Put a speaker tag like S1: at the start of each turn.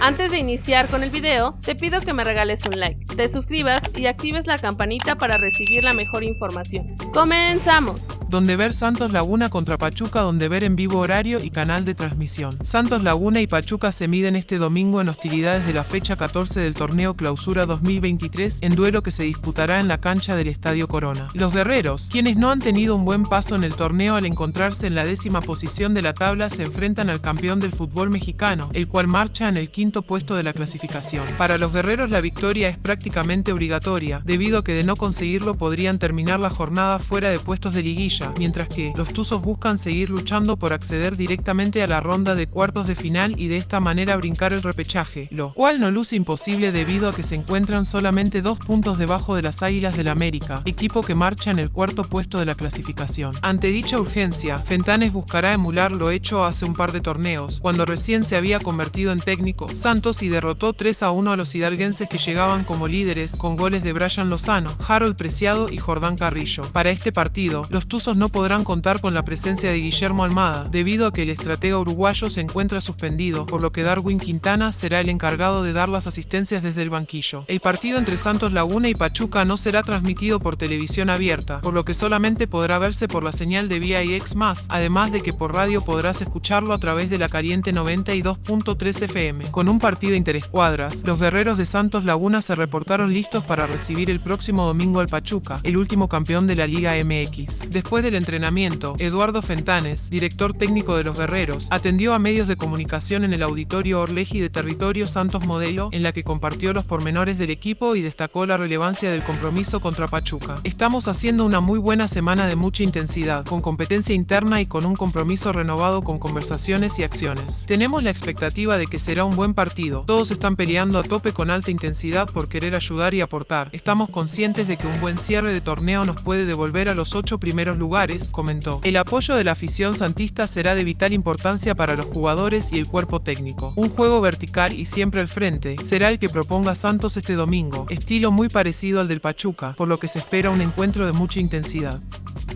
S1: Antes de iniciar con el video, te pido que me regales un like, te suscribas y actives la campanita para recibir la mejor información. ¡Comenzamos!
S2: Donde ver Santos Laguna contra Pachuca, donde ver en vivo horario y canal de transmisión. Santos Laguna y Pachuca se miden este domingo en hostilidades de la fecha 14 del torneo Clausura 2023 en duelo que se disputará en la cancha del Estadio Corona. Los guerreros, quienes no han tenido un buen paso en el torneo al encontrarse en la décima posición de la tabla, se enfrentan al campeón del fútbol mexicano, el cual marcha en el quinto puesto de la clasificación. Para los guerreros la victoria es prácticamente obligatoria, debido a que de no conseguirlo podrían terminar la jornada fuera de puestos de liguilla mientras que los Tuzos buscan seguir luchando por acceder directamente a la ronda de cuartos de final y de esta manera brincar el repechaje, lo cual no luce imposible debido a que se encuentran solamente dos puntos debajo de las Águilas del América, equipo que marcha en el cuarto puesto de la clasificación. Ante dicha urgencia, Fentanes buscará emular lo hecho hace un par de torneos, cuando recién se había convertido en técnico Santos y derrotó 3 a 1 a los hidalguenses que llegaban como líderes con goles de Brian Lozano, Harold Preciado y Jordán Carrillo. Para este partido, los Tuzos no podrán contar con la presencia de Guillermo Almada, debido a que el estratega uruguayo se encuentra suspendido, por lo que Darwin Quintana será el encargado de dar las asistencias desde el banquillo. El partido entre Santos Laguna y Pachuca no será transmitido por televisión abierta, por lo que solamente podrá verse por la señal de VIX+, además de que por radio podrás escucharlo a través de la caliente 92.3 FM. Con un partido interescuadras, los guerreros de Santos Laguna se reportaron listos para recibir el próximo domingo al Pachuca, el último campeón de la Liga MX. Después Después del entrenamiento, Eduardo Fentanes, director técnico de los Guerreros, atendió a medios de comunicación en el auditorio Orleji de Territorio Santos Modelo, en la que compartió los pormenores del equipo y destacó la relevancia del compromiso contra Pachuca. Estamos haciendo una muy buena semana de mucha intensidad, con competencia interna y con un compromiso renovado con conversaciones y acciones. Tenemos la expectativa de que será un buen partido. Todos están peleando a tope con alta intensidad por querer ayudar y aportar. Estamos conscientes de que un buen cierre de torneo nos puede devolver a los ocho primeros lugares lugares, comentó. El apoyo de la afición santista será de vital importancia para los jugadores y el cuerpo técnico. Un juego vertical y siempre al frente será el que proponga Santos este domingo, estilo muy parecido al del Pachuca, por lo que se espera un encuentro de mucha intensidad.